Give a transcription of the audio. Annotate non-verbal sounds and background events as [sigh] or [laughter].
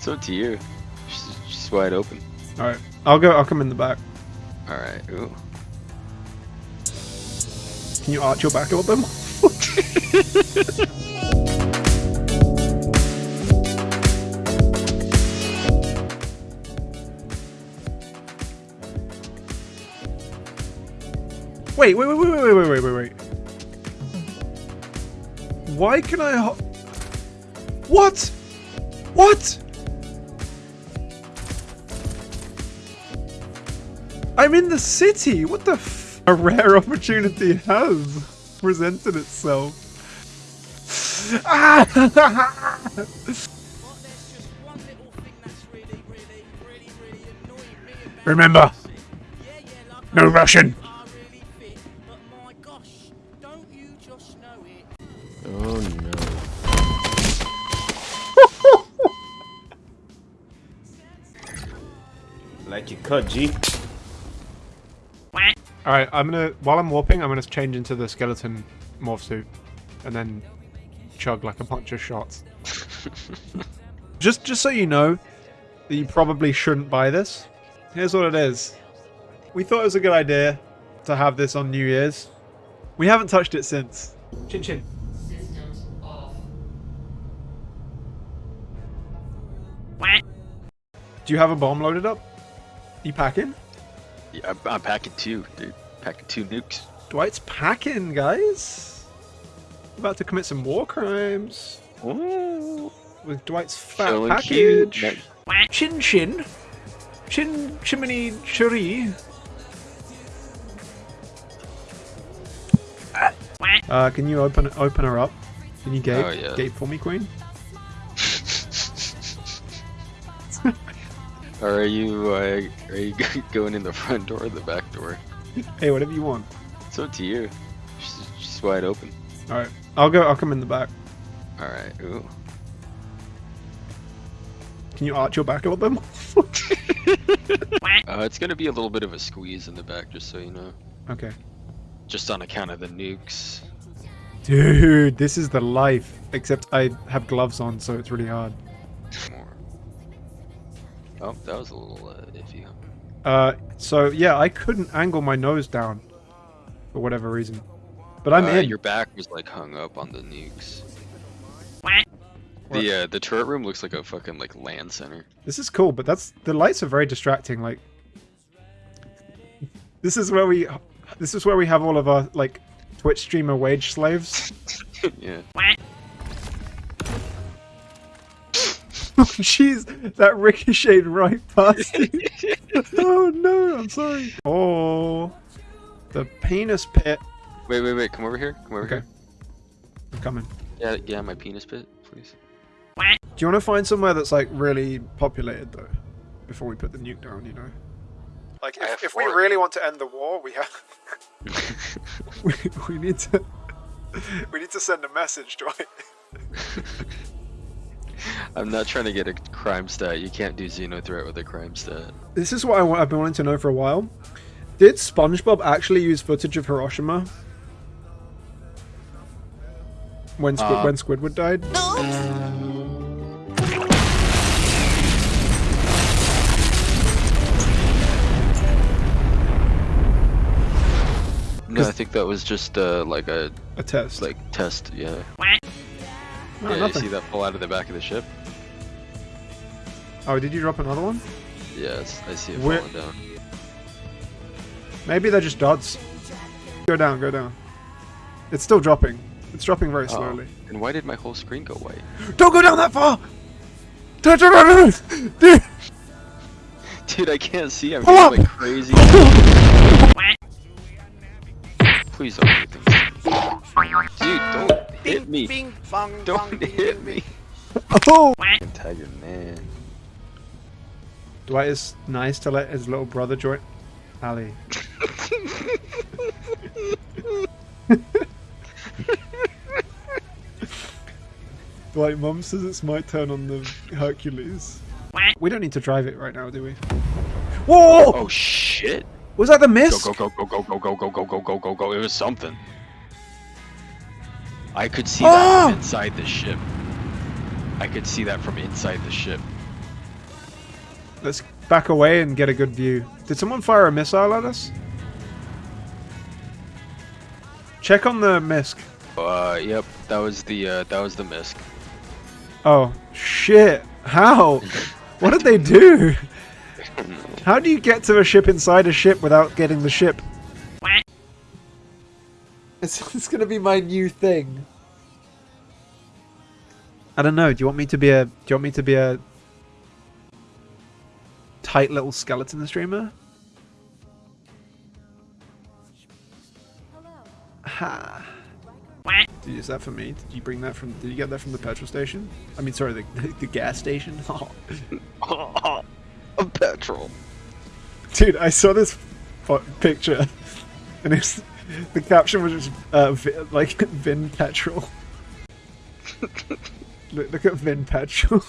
It's up to you. She's, she's wide open. All right, I'll go. I'll come in the back. All right. Ooh. Can you arch your back bit more? [laughs] Wait, wait, wait, wait, wait, wait, wait, wait, wait. Why can I? What? What? I'm in the city. What the? F- a rare opportunity has presented itself. Ah! [laughs] Remember, no Russian. Oh no. Like you cut, G. All right, I'm gonna while I'm warping, I'm gonna change into the skeleton morph suit, and then chug like a bunch of shots. [laughs] just, just so you know, that you probably shouldn't buy this. Here's what it is. We thought it was a good idea to have this on New Year's. We haven't touched it since. Chin chin. Do you have a bomb loaded up? You packing? Yeah, I'm, I'm packing two, dude. Packing two nukes. Dwight's packing, guys. About to commit some war crimes Ooh. with Dwight's fat Showing cute. package. Chin chin. Chin chimney cherry. Uh, can you open open her up? Can you gape? Oh, yeah. Gape for me, Queen? Or are you uh, are you [laughs] going in the front door or the back door? Hey, whatever you want. It's up to you. She's, she's wide open. All right, I'll go. I'll come in the back. All right. Ooh. Can you arch your back a little bit more? [laughs] Uh, it's gonna be a little bit of a squeeze in the back, just so you know. okay. Just on account of the nukes. Dude, this is the life. Except I have gloves on, so it's really hard. More. Oh, that was a little uh, iffy. Uh, so yeah, I couldn't angle my nose down for whatever reason. But I'm uh, in. Your back was like hung up on the nukes. The uh, the turret room looks like a fucking like LAN center. This is cool, but that's the lights are very distracting. Like, [laughs] this is where we, this is where we have all of our like Twitch streamer wage slaves. [laughs] yeah. [laughs] Jeez, that ricocheted right past you. [laughs] oh no, I'm sorry. Oh, the penis pit. Wait, wait, wait. Come over here. Come over Okay. here. I'm coming. Yeah, yeah. My penis pit, please. Do you want to find somewhere that's like really populated though, before we put the nuke down? You know. Like if, if we really want to end the war, we have [laughs] we, we need to we need to send a message, Dwight. I'm not trying to get a CrimeStat. You can't do XenoThreat with a CrimeStat. This is what I I've been wanting to know for a while. Did SpongeBob actually use footage of Hiroshima when Squid, Uh, when Squidward died? No, I think that was just uh, like a A test. like test. Yeah. Oh, yeah. You see that pull out of the back of the ship? Oh, did you drop another one? Yes, I see it Where- falling down. Maybe they're just dots. Go down, go down. It's still dropping. It's dropping very Oh. slowly. And why did my whole screen go white? Don't go down that far! Dude! Dude, I can't see. I'm going like crazy. [laughs] Please don't hit things. Dude, don't hit me. Don't hit me. Oh! Tiger man. Dwight is nice to let his little brother join. Ali. Dwight, Mum says it's my turn on the Hercules. We don't need to drive it right now, do we? Whoa! Oh shit. Was that the Go mist? go go go go go go go go go go go go. It was something. I could see Ah! that from inside the ship. I could see that from inside the ship. Let's back away and get a good view. Did someone fire a missile at us? Check on the misc. Uh, yep, that was the uh, that was the misc. Oh, shit. How? what did they do? [laughs] How do you get to a ship inside a ship without getting the ship? [laughs] It's, it's gonna be my new thing. I don't know. Do you want me to be a? Do you want me to be a tight little skeleton streamer? Ha. Did you use that for me? Did you bring that from? Did you get that from the petrol station? I mean, sorry, the [laughs] the gas station. [laughs] Oh. a petrol. Dude, I saw this fo- picture, and it's [laughs] the caption was just uh, like [laughs] Vin Petrol. [laughs] look, look at Vin Petrol.